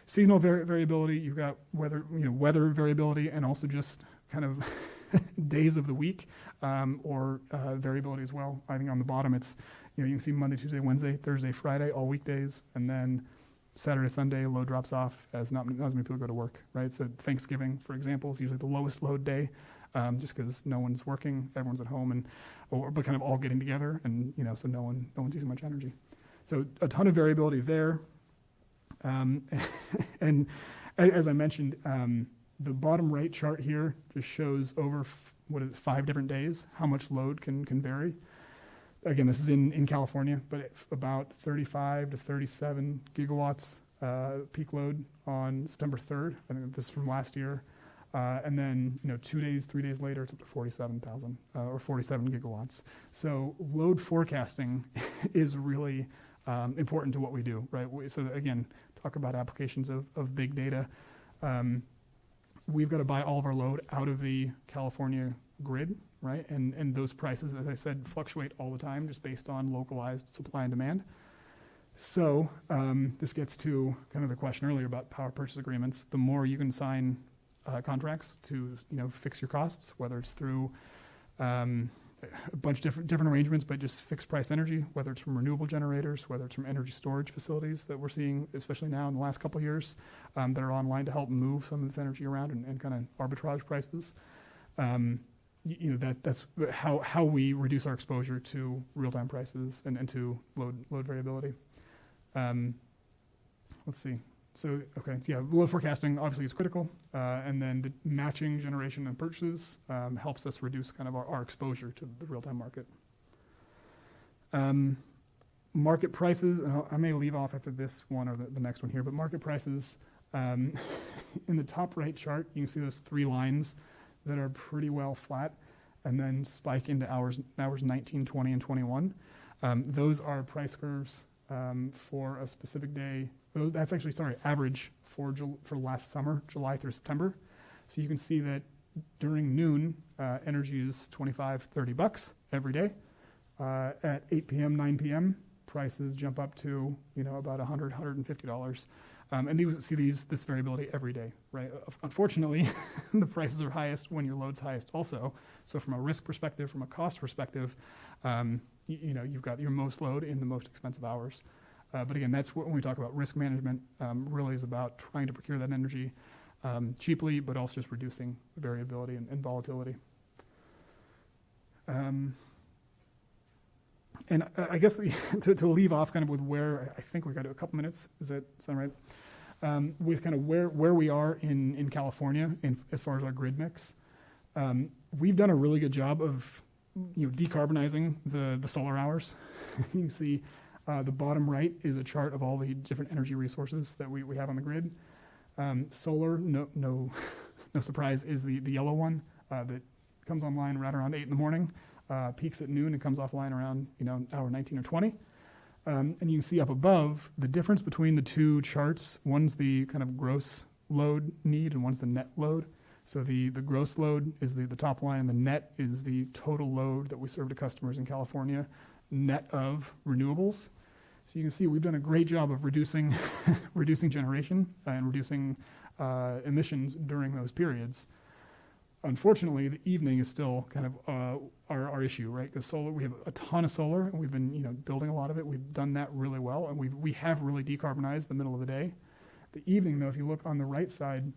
Speaker 2: seasonal vari- variability. You've got weather, you know, weather variability, and also just kind of *laughs* *laughs* days of the week um, or uh, variability as well. I think on the bottom, it's you know you can see Monday, Tuesday, Wednesday, Thursday, Friday, all weekdays, and then Saturday, Sunday, load drops off as not, not as many people go to work, right? So Thanksgiving, for example, is usually the lowest load day, um, just because no one's working, everyone's at home, and or but kind of all getting together, and you know, so no one no one's using much energy. So a ton of variability there. Um, *laughs* and as I mentioned, um, the bottom right chart here just shows over what is it, five different days how much load can can vary. Again, this is in, in California, but about 35 to 37 gigawatts uh, peak load on September 3rd. I think this is from last year. Uh, and then, you know, two days, three days later, it's up to 47,000 uh, or 47 gigawatts. So load forecasting *laughs* is really um, important to what we do, right? So again, talk about applications of, of big data. Um, we've got to buy all of our load out of the California grid, right? And and those prices, as I said, fluctuate all the time, just based on localized supply and demand. So um, this gets to kind of the question earlier about power purchase agreements. The more you can sign uh, contracts to you know fix your costs, whether it's through um, a bunch of different different arrangements, but just fixed price energy, whether it's from renewable generators, whether it's from energy storage facilities that we're seeing, especially now in the last couple years, um, that are online to help move some of this energy around and, and kind of arbitrage prices. Um, y- you know that that's how how we reduce our exposure to real time prices and, and to load load variability. Um, let's see. So okay, yeah, load forecasting obviously is critical, uh, and then the matching generation and purchases um, helps us reduce kind of our, our exposure to the real time market. Um, market prices, and I'll- may leave off after this one or the, the next one here, but market prices. Um, *laughs* in the top right chart, you can see those three lines that are pretty well flat, and then spike into hours hours 19, 20, and 21. Um, those are price curves um, for a specific day. That's actually sorry, average for Jul- for last summer, July through September. So you can see that during noon, uh, energy is 25, 30 bucks every day. Uh, at 8 p.m., 9 p.m., prices jump up to you know about 100, 150 dollars. Um, and you see these this variability every day, right? Uh, Unfortunately, *laughs* the prices are highest when your load's highest, also. So from a risk perspective, from a cost perspective, um, you, you know you've got your most load in the most expensive hours. Uh, but again, that's when we talk about risk management. Um, really is about trying to procure that energy um, cheaply, but also just reducing variability and, and volatility. Um, and I, I guess *laughs* to, to leave off kind of with where I think we got a couple minutes. Does that sound right? Um, with kind of where, where we are in, in California in, as far as our grid mix. Um, we've done a really good job of you know decarbonizing the, the solar hours. *laughs* you see uh, the bottom right is a chart of all the different energy resources that we, we have on the grid. Um, solar, no, no, *laughs* no surprise, is the, the yellow one uh, that comes online right around 8 in the morning, uh, peaks at noon, and comes offline around you know hour 19 or 20. Um, and you can see up above the difference between the two charts. One's the kind of gross load need, and one's the net load. So the, the gross load is the, the top line, and the net is the total load that we serve to customers in California, net of renewables. So you can see we've done a great job of reducing, *laughs* reducing generation and reducing uh, emissions during those periods. Unfortunately, the evening is still kind of uh, our, our issue, right? Because solar, we have a ton of solar, and we've been you know building a lot of it. We've done that really well, and we we have really decarbonized the middle of the day. The evening, though, if you look on the right side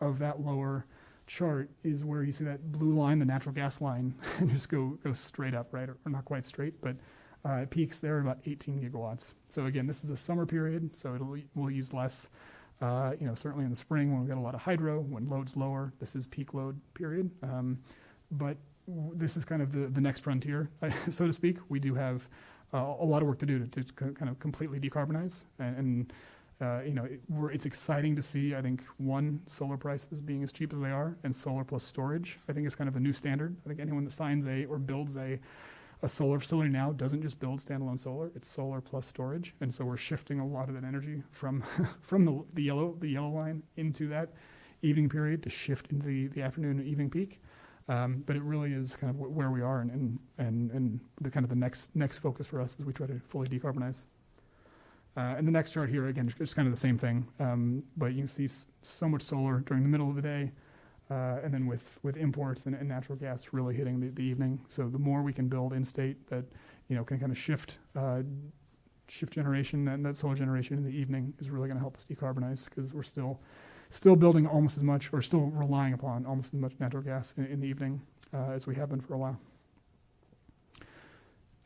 Speaker 2: of that lower chart, is where you see that blue line, the natural gas line, *laughs* and just go go straight up, right? Or, or not quite straight, but uh, it peaks there at about 18 gigawatts. So again, this is a summer period, so it'll we'll use less. Uh, you know, certainly in the spring when we've got a lot of hydro, when load's lower, this is peak load period. Um, but this is kind of the, the next frontier, *laughs* so to speak. We do have uh, a lot of work to do to, to kind of completely decarbonize. And, and uh, you know, it, it's exciting to see, I think, one, solar prices being as cheap as they are, and solar plus storage, I think is kind of the new standard. I think anyone that signs a or builds a a solar facility now doesn't just build standalone solar; it's solar plus storage, and so we're shifting a lot of that energy from *laughs* from the, the yellow the yellow line into that evening period to shift into the, the afternoon and evening peak. Um, but it really is kind of where we are, and, and and and the kind of the next next focus for us as we try to fully decarbonize. Uh, and the next chart here again, just kind of the same thing, um, but you see so much solar during the middle of the day. Uh, and then with, with imports and, and natural gas really hitting the, the evening. So the more we can build in state that you know can kind of shift uh, shift generation and that solar generation in the evening is really going to help us decarbonize because we're still still building almost as much or still relying upon almost as much natural gas in, in the evening uh, as we have been for a while.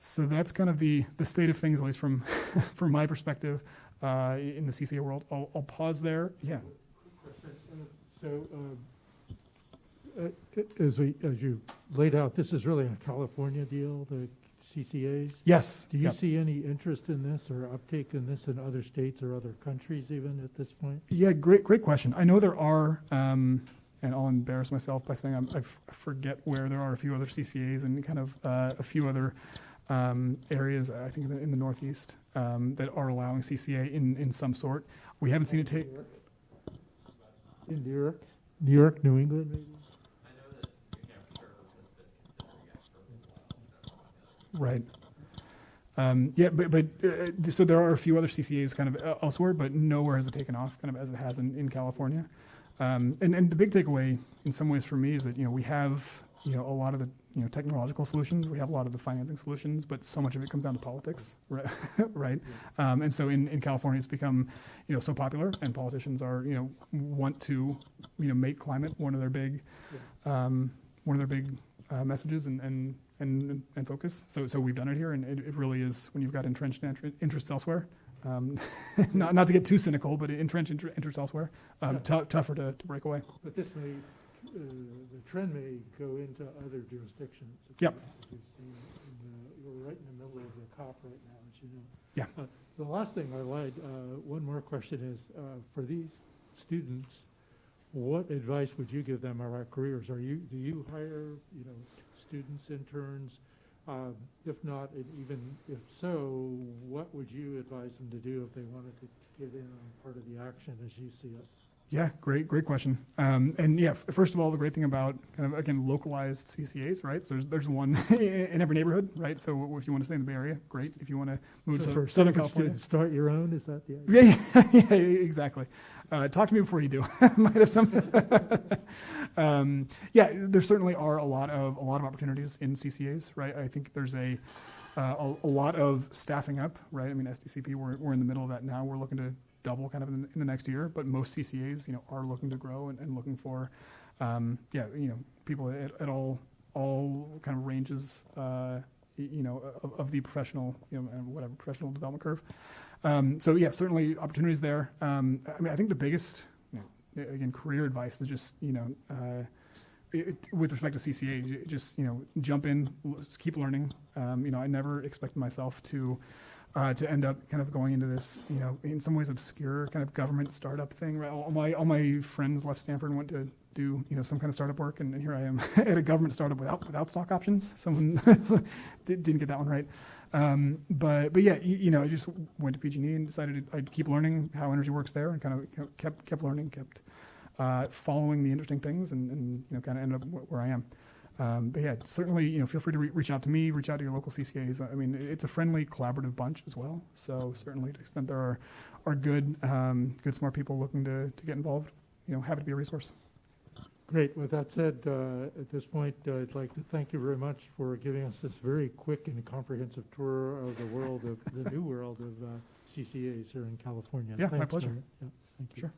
Speaker 2: So that's kind of the the state of things, at least from *laughs* from my perspective uh, in the CCA world. I'll, I'll pause there. Yeah.
Speaker 1: So, um, uh, as we, as you laid out, this is really a California deal, the CCAs.
Speaker 2: Yes.
Speaker 1: Do you
Speaker 2: Yep.
Speaker 1: see any interest in this or uptake in this in other states or other countries even at this point?
Speaker 2: Yeah, great, great question. I know there are, um, and I'll embarrass myself by saying I'm, I f- I forget where there are a few other CCAs and kind of uh, a few other um, areas. I think in the, in the Northeast um, that are allowing CCA in in some sort. We haven't seen it take.
Speaker 1: In New York? New York, New England, maybe?
Speaker 2: Right. Um, yeah, but but uh, so there are a few other CCAs kind of uh, elsewhere, but nowhere has it taken off, kind of as it has in, in California. Um, and and the big takeaway, in some ways, for me, is that you know we have you know a lot of the you know technological solutions, we have a lot of the financing solutions, but so much of it comes down to politics, *laughs* right? right? Um, and so in, in California, it's become you know so popular, and politicians are you know want to you know make climate one of their big um, one of their big uh, messages and, and and and focus. So so we've done it here, and it, it really is when you've got entrenched interests elsewhere. Um, *laughs* not not to get too cynical, but entrenched interests elsewhere, um, tou- tougher to, to break away.
Speaker 1: But this may, uh, the trend may go into other jurisdictions.
Speaker 2: Yep.
Speaker 1: we- as we see in the- We're right in the middle of the COP right now, as you know.
Speaker 2: Yeah.
Speaker 1: Uh, The last thing I lied, uh, one more question is, uh, for these students, what advice would you give them about careers? Are you, do you hire, you know, students, interns? Um, If not, and even if so, what would you advise them to do if they wanted to get in on part of the action as you see it?
Speaker 2: Yeah, great, great question. Um, and yeah, f- first of all, the great thing about kind of again localized CCAs, right? So there's there's one *laughs* in every neighborhood, right? So if you want to stay in the Bay Area, great. If you want to move
Speaker 1: So
Speaker 2: to
Speaker 1: for
Speaker 2: Southern California,
Speaker 1: start your own, is that the *laughs* idea?
Speaker 2: yeah, yeah, *laughs* yeah, exactly. Uh, talk to me before you do. Might have some. um, yeah, there certainly are a lot of a lot of opportunities in CCAs, right? I think there's a uh, a, a lot of staffing up, right? I mean, SDCP, we're, we're in the middle of that now. We're looking to double kind of in the, in the next year, but most CCAs, you know, are looking to grow and, and looking for, um, yeah, you know, people at, at all all kind of ranges, uh, you know, of, of the professional, you know, whatever professional development curve. Um, so yeah, certainly opportunities there. Um, I mean, I think the biggest, again, career advice is just you know, uh, it, with respect to CCA, just you know, jump in, keep learning. Um, you know, I never expected myself to. Uh, to end up kind of going into this, you know, in some ways obscure kind of government startup thing. Right? All my all my friends left Stanford and went to do you know some kind of startup work, and, and here I am *laughs* at a government startup without without stock options. Someone *laughs* did, didn't get that one right. Um, but but yeah, you, you know, I just went to PG&E and decided I'd keep learning how energy works there, and kind of kept kept learning, kept uh, following the interesting things, and, and you know, kind of ended up where I am. Um, but yeah, certainly, you know, feel free to re- reach out to me, reach out to your local CCAs. I mean, it's a friendly, collaborative bunch as well. So certainly, to the extent there are are good, um, good, smart people looking to to get involved, you know, happy to be a resource.
Speaker 1: Great. With that said, uh, at this point, uh, I'd like to thank you very much for giving us this very quick and comprehensive tour of the world of, the new world of uh, CCAs here in California.
Speaker 2: Yeah, my pleasure.
Speaker 1: Yeah, Thank you.
Speaker 2: Sure.